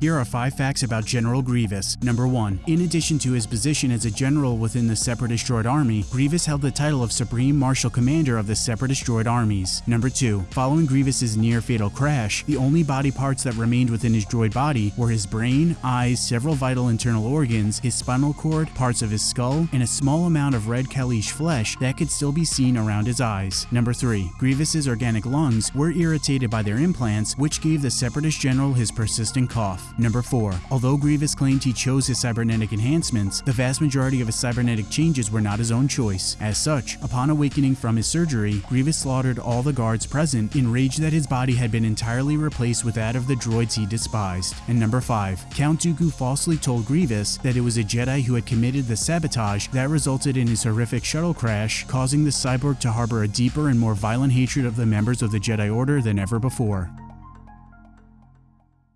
Here are 5 facts about General Grievous. Number 1. In addition to his position as a general within the Separatist Droid Army, Grievous held the title of Supreme Marshal Commander of the Separatist Droid Armies. Number 2. Following Grievous's near-fatal crash, the only body parts that remained within his droid body were his brain, eyes, several vital internal organs, his spinal cord, parts of his skull, and a small amount of red Kaleesh flesh that could still be seen around his eyes. Number 3. Grievous's organic lungs were irritated by their implants, which gave the Separatist general his persistent cough. Number 4. Although Grievous claimed he chose his cybernetic enhancements, the vast majority of his cybernetic changes were not his own choice. As such, upon awakening from his surgery, Grievous slaughtered all the guards present, enraged that his body had been entirely replaced with that of the droids he despised. And number 5. Count Dooku falsely told Grievous that it was a Jedi who had committed the sabotage that resulted in his horrific shuttle crash, causing the cyborg to harbor a deeper and more violent hatred of the members of the Jedi Order than ever before.